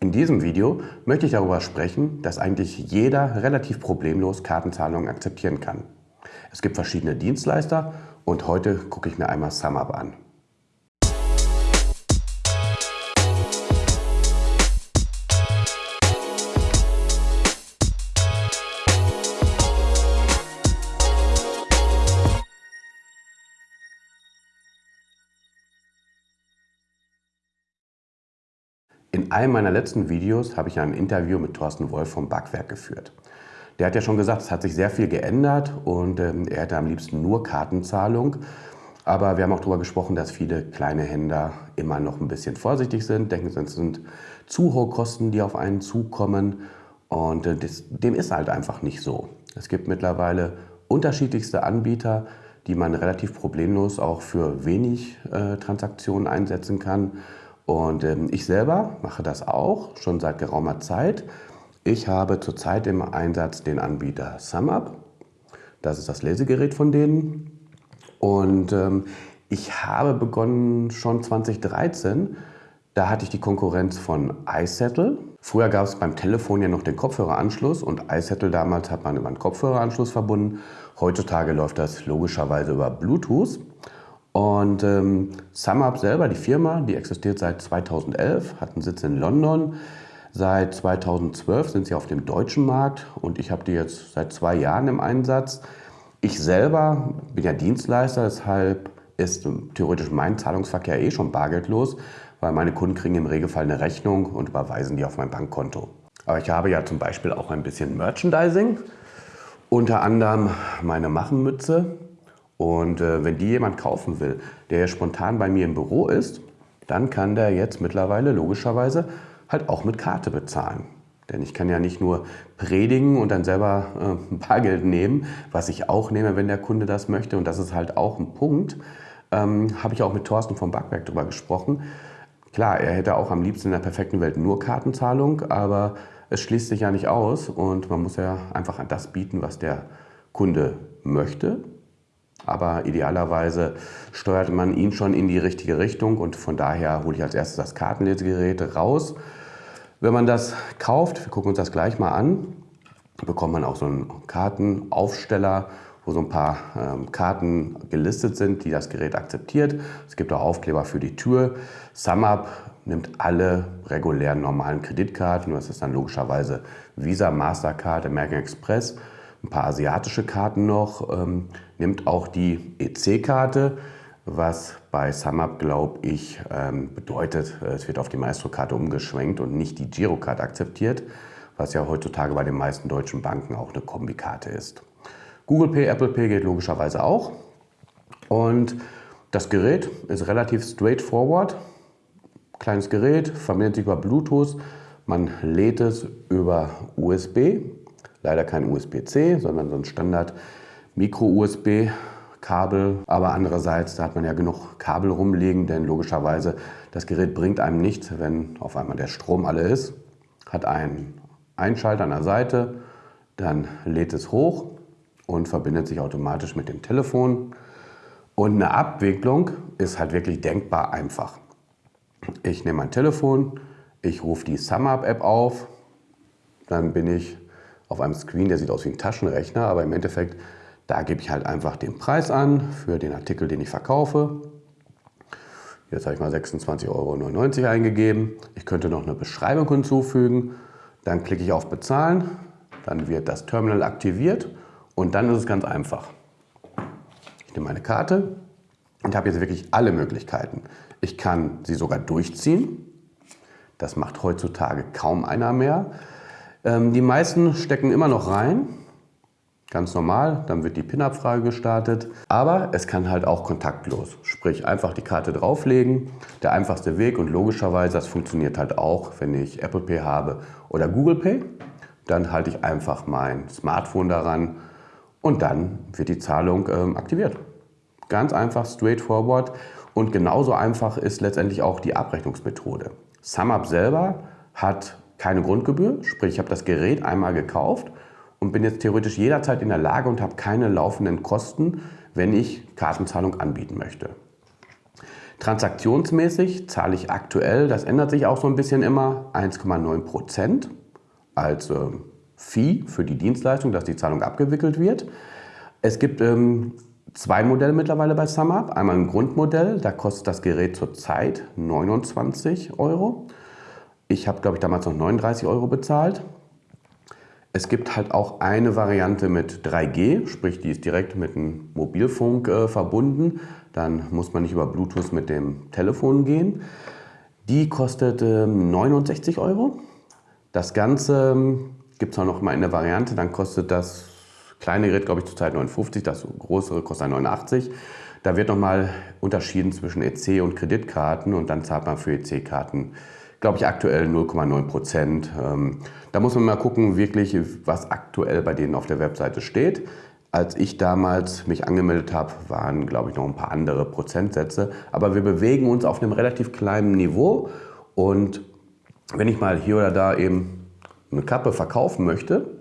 In diesem Video möchte ich darüber sprechen, dass eigentlich jeder relativ problemlos Kartenzahlungen akzeptieren kann. Es gibt verschiedene Dienstleister und heute gucke ich mir einmal SumUp an. In einem meiner letzten Videos habe ich ein Interview mit Thorsten Wolf vom Backwerk geführt. Der hat ja schon gesagt, es hat sich sehr viel geändert und ähm, er hätte am liebsten nur Kartenzahlung. Aber wir haben auch darüber gesprochen, dass viele kleine Händler immer noch ein bisschen vorsichtig sind, denken, es sind zu hohe Kosten, die auf einen zukommen. Und äh, das, dem ist halt einfach nicht so. Es gibt mittlerweile unterschiedlichste Anbieter, die man relativ problemlos auch für wenig äh, Transaktionen einsetzen kann. Und ähm, ich selber mache das auch schon seit geraumer Zeit. Ich habe zurzeit im Einsatz den Anbieter SumUp. Das ist das Lesegerät von denen. Und ähm, ich habe begonnen schon 2013. Da hatte ich die Konkurrenz von iSettle. Früher gab es beim Telefon ja noch den Kopfhöreranschluss und iSettle damals hat man über einen Kopfhöreranschluss verbunden. Heutzutage läuft das logischerweise über Bluetooth. Und ähm, SumUp selber, die Firma, die existiert seit 2011, hat einen Sitz in London. Seit 2012 sind sie auf dem deutschen Markt und ich habe die jetzt seit zwei Jahren im Einsatz. Ich selber bin ja Dienstleister, deshalb ist theoretisch mein Zahlungsverkehr eh schon bargeldlos, weil meine Kunden kriegen im Regelfall eine Rechnung und überweisen die auf mein Bankkonto. Aber ich habe ja zum Beispiel auch ein bisschen Merchandising, unter anderem meine Machenmütze, und äh, wenn die jemand kaufen will, der spontan bei mir im Büro ist, dann kann der jetzt mittlerweile logischerweise halt auch mit Karte bezahlen. Denn ich kann ja nicht nur predigen und dann selber äh, Bargeld nehmen, was ich auch nehme, wenn der Kunde das möchte. Und das ist halt auch ein Punkt. Ähm, Habe ich auch mit Thorsten vom Backwerk darüber gesprochen. Klar, er hätte auch am liebsten in der perfekten Welt nur Kartenzahlung, aber es schließt sich ja nicht aus und man muss ja einfach das bieten, was der Kunde möchte aber idealerweise steuert man ihn schon in die richtige Richtung und von daher hole ich als erstes das Kartenlesegerät raus. Wenn man das kauft, wir gucken uns das gleich mal an, bekommt man auch so einen Kartenaufsteller, wo so ein paar ähm, Karten gelistet sind, die das Gerät akzeptiert. Es gibt auch Aufkleber für die Tür. SumUp nimmt alle regulären normalen Kreditkarten, das ist dann logischerweise Visa, Mastercard, American Express ein paar asiatische Karten noch, ähm, nimmt auch die EC-Karte, was bei SumUp, glaube ich, ähm, bedeutet, es wird auf die Maestro-Karte umgeschwenkt und nicht die Girocard akzeptiert, was ja heutzutage bei den meisten deutschen Banken auch eine Kombikarte ist. Google Pay, Apple Pay geht logischerweise auch. Und das Gerät ist relativ straightforward. Kleines Gerät, verbindet sich über Bluetooth. Man lädt es über USB Leider kein USB-C, sondern so ein Standard Micro-USB. Kabel, aber andererseits, da hat man ja genug Kabel rumliegen, denn logischerweise das Gerät bringt einem nichts, wenn auf einmal der Strom alle ist. Hat einen Einschalter an der Seite, dann lädt es hoch und verbindet sich automatisch mit dem Telefon. Und eine Abwicklung ist halt wirklich denkbar einfach. Ich nehme mein Telefon, ich rufe die SumUp-App auf, dann bin ich auf einem Screen, der sieht aus wie ein Taschenrechner, aber im Endeffekt, da gebe ich halt einfach den Preis an für den Artikel, den ich verkaufe. Jetzt habe ich mal 26,99 Euro eingegeben. Ich könnte noch eine Beschreibung hinzufügen. Dann klicke ich auf Bezahlen. Dann wird das Terminal aktiviert und dann ist es ganz einfach. Ich nehme meine Karte und habe jetzt wirklich alle Möglichkeiten. Ich kann sie sogar durchziehen. Das macht heutzutage kaum einer mehr. Ähm, die meisten stecken immer noch rein, ganz normal, dann wird die PIN-Abfrage gestartet. Aber es kann halt auch kontaktlos, sprich einfach die Karte drauflegen, der einfachste Weg und logischerweise, das funktioniert halt auch, wenn ich Apple Pay habe oder Google Pay. Dann halte ich einfach mein Smartphone daran und dann wird die Zahlung ähm, aktiviert. Ganz einfach, straightforward und genauso einfach ist letztendlich auch die Abrechnungsmethode. SumUp selber hat keine Grundgebühr, sprich ich habe das Gerät einmal gekauft und bin jetzt theoretisch jederzeit in der Lage und habe keine laufenden Kosten, wenn ich Kartenzahlung anbieten möchte. Transaktionsmäßig zahle ich aktuell, das ändert sich auch so ein bisschen immer, 1,9 Prozent als äh, Fee für die Dienstleistung, dass die Zahlung abgewickelt wird. Es gibt ähm, zwei Modelle mittlerweile bei SumUp. Einmal ein Grundmodell, da kostet das Gerät zurzeit 29 Euro. Ich habe, glaube ich, damals noch 39 Euro bezahlt. Es gibt halt auch eine Variante mit 3G, sprich die ist direkt mit dem Mobilfunk äh, verbunden. Dann muss man nicht über Bluetooth mit dem Telefon gehen. Die kostet äh, 69 Euro. Das Ganze ähm, gibt es auch noch mal in der Variante, dann kostet das kleine Gerät, glaube ich, zurzeit 59, das größere kostet 89. Da wird nochmal unterschieden zwischen EC und Kreditkarten und dann zahlt man für EC-Karten, glaube ich, aktuell 0,9 Prozent. Ähm, da muss man mal gucken, wirklich, was aktuell bei denen auf der Webseite steht. Als ich damals mich angemeldet habe, waren, glaube ich, noch ein paar andere Prozentsätze. Aber wir bewegen uns auf einem relativ kleinen Niveau. Und wenn ich mal hier oder da eben eine Kappe verkaufen möchte,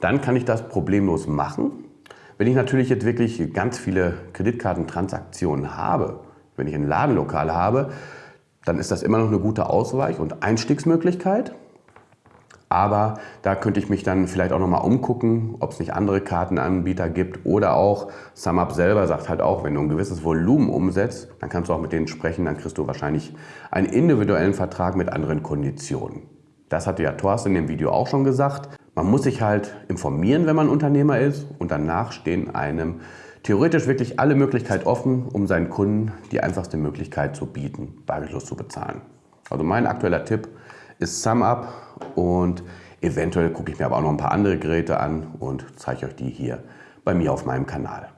dann kann ich das problemlos machen. Wenn ich natürlich jetzt wirklich ganz viele Kreditkartentransaktionen habe, wenn ich ein Ladenlokal habe, dann ist das immer noch eine gute Ausweich- und Einstiegsmöglichkeit. Aber da könnte ich mich dann vielleicht auch nochmal umgucken, ob es nicht andere Kartenanbieter gibt oder auch SumUp selber sagt halt auch, wenn du ein gewisses Volumen umsetzt, dann kannst du auch mit denen sprechen, dann kriegst du wahrscheinlich einen individuellen Vertrag mit anderen Konditionen. Das hatte ja Thorsten in dem Video auch schon gesagt. Man muss sich halt informieren, wenn man Unternehmer ist und danach stehen einem theoretisch wirklich alle Möglichkeiten offen, um seinen Kunden die einfachste Möglichkeit zu bieten, bargeldlos zu bezahlen. Also mein aktueller Tipp ist SumUp und eventuell gucke ich mir aber auch noch ein paar andere Geräte an und zeige euch die hier bei mir auf meinem Kanal.